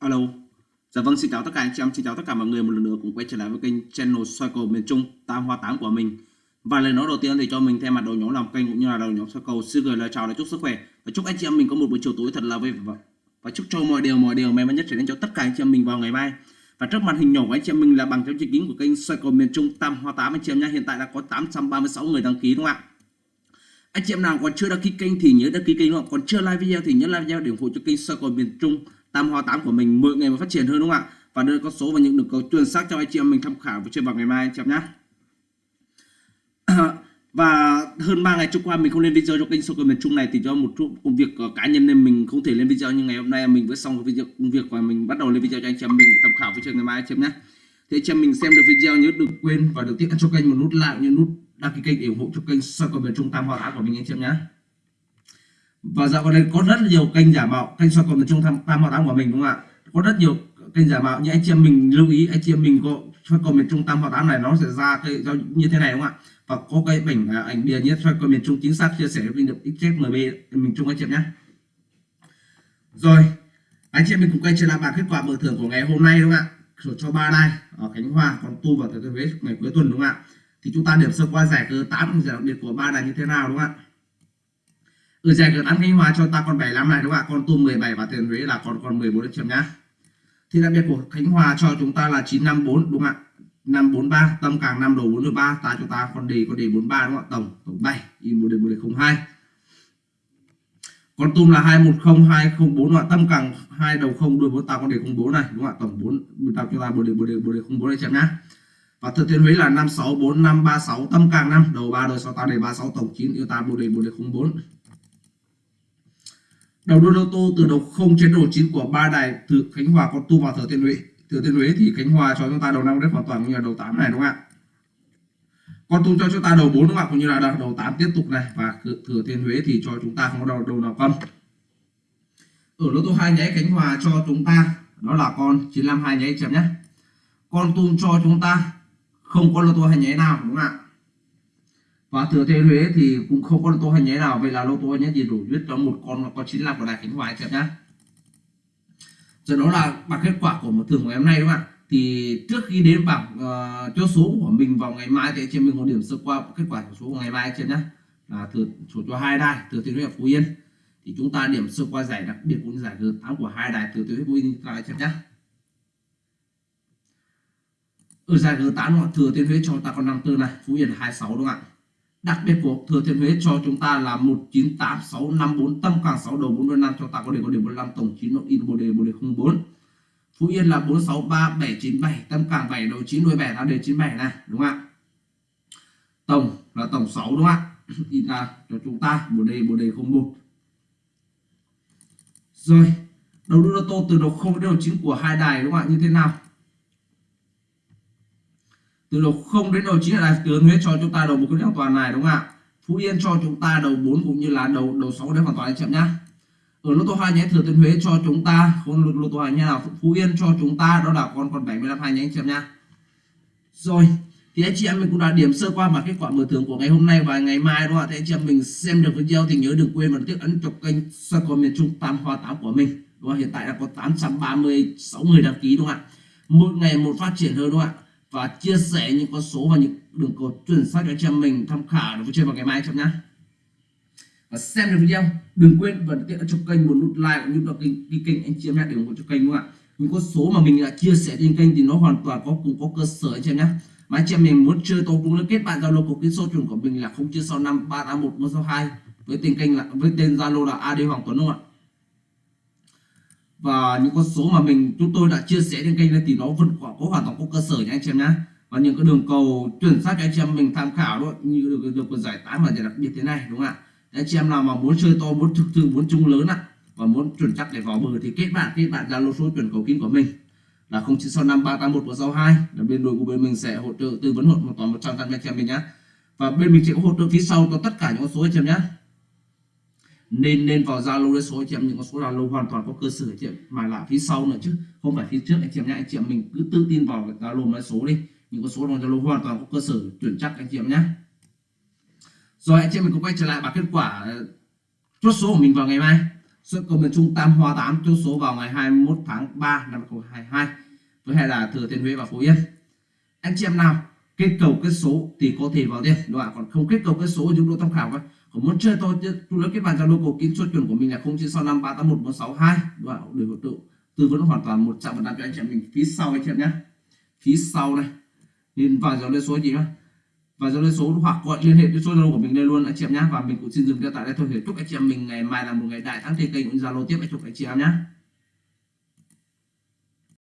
Alo. Dạ vâng, xin chào tất cả anh chị em, xin chào tất cả mọi người một lần nữa cùng quay trở lại với kênh channel soi cầu miền Trung Tam Hoa Tám của mình. Và lời nói đầu tiên thì cho mình thay mặt đầu nhóm làm kênh cũng như là đầu nhóm soi cầu xin gửi lời chào và chúc sức khỏe và chúc anh chị em mình có một buổi chiều tối thật là vui vẻ và chúc cho mọi điều mọi điều may mắn nhất trở đến cho tất cả anh chị em mình vào ngày mai. Và trước màn hình nhỏ của anh chị em mình là bằng theo chữ kính của kênh soi cầu miền Trung Tam Hoa Tám anh chị em nhé. Hiện tại đã có 836 người đăng ký đúng không ạ? Anh chị em nào còn chưa đăng ký kênh thì nhớ đăng ký kênh đúng không? Còn chưa like video thì nhớ like video để ủng hộ cho kênh soi cầu miền Trung Tam Hoa Tám của mình mỗi ngày mà phát triển hơn đúng không ạ? Và đưa con số và những đường cầu chuẩn xác cho anh chị em mình tham khảo với chơi vào ngày mai anh chị em nhé. và hơn 3 ngày trôi qua mình không lên video cho kênh soccer miền Trung này thì do một chút công việc ờ, cá nhân nên mình không thể lên video, nhưng ngày hôm nay mình vừa xong video, công việc và mình bắt đầu lên video cho anh chị em mình tham khảo với chơi ngày mai anh chị em nhé. Thì anh chị em mình xem được video nhớ đừng quên và đừng tiếc cho kênh một nút like như nút đăng ký kênh để ủng hộ cho kênh soccer miền Trung Tam Hoa Tám của mình anh chị em nhé và dạo gần đây có rất nhiều kênh giả mạo kênh soi cầu miền trung tam, tam hoa tám của mình đúng không ạ? Có rất nhiều kênh giả mạo nhưng anh chị em mình lưu ý anh chị em mình có soi cầu miền trung tam hoa tám này nó sẽ ra cái như thế này đúng không ạ? Và có cái ảnh ảnh bìa nhất soi cầu miền trung chính xác chia sẻ với được xmb mình trung anh chị em nhé. Rồi anh chị em mình cùng quay trở lại bảng kết quả mở thưởng của ngày hôm nay đúng không ạ? Cho ba đai ở khánh hòa còn tu và thừa thiên huế ngày cuối tuần đúng không ạ? Thì chúng ta điểm sơ qua giải cơ 8 giải đặc biệt của ba đài như thế nào đúng không ạ? Ở giải cược ăn Khánh Hòa cho ta còn 75 này đúng không ạ? Con tôm 17 và tiền Huế là còn còn 14 điểm nhá. Thì đặc biệt của Khánh Hòa cho chúng ta là 954 đúng không ạ? 543 tâm càng 5 đầu 43 ta cho ta còn đề, con đề 43 đúng không ạ? Tổng tổng 7 in một đề một đề 02 con tum là 210204 đúng không ạ? Tâm càng 2 đầu 0 đuôi 4 ta con đề 04 này, đúng không ạ? Tổng 4 ta cho ta một đề một đề một đề 04 này chém nhá. Và thực thiên huế là 564536 tâm càng 5 đầu 3 đôi 6 ta đề 36 tổng 9 yêu ta một đề một đề 04 đầu đuôi lô tô từ đầu 0 trên đầu 9 của ba đài, từ Khánh Hòa con tu vào Thừa Thiên Huế. Thừa Thiên Huế thì Khánh Hòa cho chúng ta đầu năm rất hoàn toàn như là đầu 8 này, đúng không ạ? Con tu cho chúng ta đầu 4 đúng không ạ? Cũng như là đầu 8 tiếp tục này. Và Thừa Thiên Huế thì cho chúng ta không có đầu đầu nào không ở lô tô hai nháy Khánh Hòa cho chúng ta, đó là con 952 nháy chậm nhé con tu cho chúng ta không có lô tô hai nháy nào, đúng không ạ? Và thừa thiên huế thì cũng không có lô tô hay nháy nào. Vậy là lô tô nhé chỉ đủ viết cho một con con 95 của đài khánh hòa anh nhá. Rồi đó là bảng kết quả của một thường ngày hôm nay đúng không ạ? Thì trước khi đến bảng ờ, uh, cho số của mình vào ngày mai thì trên mình có điểm sơ qua kết quả của số của ngày mai chị nhá. Là thừa số cho hai đài thừa thiên huế và phú yên. Thì chúng ta điểm sơ qua giải đặc biệt cũng như giải thứ tám của hai đài thừa thiên huế phú yên lại chị nhá. Ở giải thứ tám thừa thiên huế cho ta còn 54 này phú yên 26 đúng không ạ? Đặc biệt của thừa thiên huế cho chúng ta là 198654 tâm càng 6 đầu 45 cho ta có đề có đề 45 tổng 9 nội in bồ đề bồ đề 04 Phú Yên là 463797 tâm càng 7 đầu 9 đuôi 7 là đề 97 này, đúng không ạ? Tổng là tổng 6 đúng không ạ? In ra cho chúng ta bồ đề bồ đề 01 rồi, đầu đô tô từ đầu 0 đến đầu 9 của hai đài, đúng không ạ? Như thế nào? Từ đầu 0 đến đầu 9 là tướng Huế cho chúng ta đầu một cái hoàn toàn này, đúng không ạ? Phú Yên cho chúng ta đầu 4 cũng như là đầu đầu 6 đến hoàn toàn chậm nhá. Ở lô tô 2 nhé, thừa thiên Huế cho chúng ta con lô tô 2 nhé nào, Phú Yên cho chúng ta, đó là con còn 75 hai nhé anh nhá. Rồi, thì anh chị em mình cũng đã điểm sơ qua và kết quả mở thưởng của ngày hôm nay và ngày mai đúng không ạ? Thì anh chị em mình xem được video thì nhớ đừng quên và tiếp ấn chụp kênh soi cầu miền Trung Tam Hoa Tám của mình. Đúng không? hiện tại đã có 836 người đăng ký đúng không ạ? Một ngày một phát triển hơn đúng không ạ? Và chia sẻ những con số và những đường cột chuẩn xác cho anh em mình tham khảo để chơi vào ngày mai cho nhá. Và xem được video, đừng quên và tiện cho kênh một nút like cũng như là kênh đi kênh anh chị em nhé để ủng hộ cho kênh đúng không ạ? Những con số mà mình đã chia sẻ trên kênh thì nó hoàn toàn có cùng có cơ sở anh chị em nhé mà anh chị em mình muốn chơi tôi cũng liên kết bạn zalo của cái số chuẩn của mình là không chia sau năm ba tám một hai. Với tên kênh là, với tên zalo là ad hoàng tuấn đúng không ạ? Và những con số mà mình chúng tôi đã chia sẻ trên kênh này thì nó vẫn có, có hoàn toàn có cơ sở nha anh chị em nhé và những cái đường cầu chuẩn xác cho anh chị em mình tham khảo đó như được được giải tán và giải đặc biệt thế này đúng không ạ? Anh chị em nào mà muốn chơi to muốn thực sự muốn chung lớn ạ và muốn chuẩn chắc để vào bờ thì kết bạn kết bạn zalo số chuẩn cầu kín của mình là 0965381162 là bên đội của bên mình sẽ hỗ trợ tư vấn hộ một toàn 100 anh chị em mình nhé và bên mình sẽ hỗ trợ phía sau cho tất cả những con số anh chị em nhé nên nên vào zalo để số anh chị em, những con số zalo hoàn toàn có cơ sở anh chị em. Mà là phía sau nữa chứ, không phải phía trước anh chị em nhé. Anh chị em mình cứ tự tin vào zalo nói số đi. Những con số trong zalo hoàn toàn có cơ sở chuẩn chắc anh chị em nhé. Rồi anh chị em mình cũng quay trở lại bảng kết quả ờ, chốt số của mình vào ngày mai. Xuất cầu miền Trung Tam hòa 8 chốt số vào ngày 21 tháng 3 năm 2022 với hai là Thừa Thiên Huế và Phú Yên. Anh chị em nào, kết cầu kết số thì có thể vào tiền đúng không còn không kết cầu kết số chúng tôi tham khảo thôi còn muốn chơi tôi tôi lấy kết bạn zalo cầu kín số chuẩn của mình là 0965 381 162 đúng không ạ? Để hỗ trợ tư vấn hoàn toàn 100% cho anh chị em mình. Phía sau anh chị em nhé. Phía sau này. Nhìn vào dòng lên số gì nhá và dòng lên số hoặc gọi liên hệ với số zalo của mình đây luôn, anh chị em nhé. Và mình cũng xin dừng tại đây thôi. Để chúc anh chị em mình ngày mai là một ngày đại, thắng trên kênh cũng zalo tiếp. Anh chúc anh chị em nhé.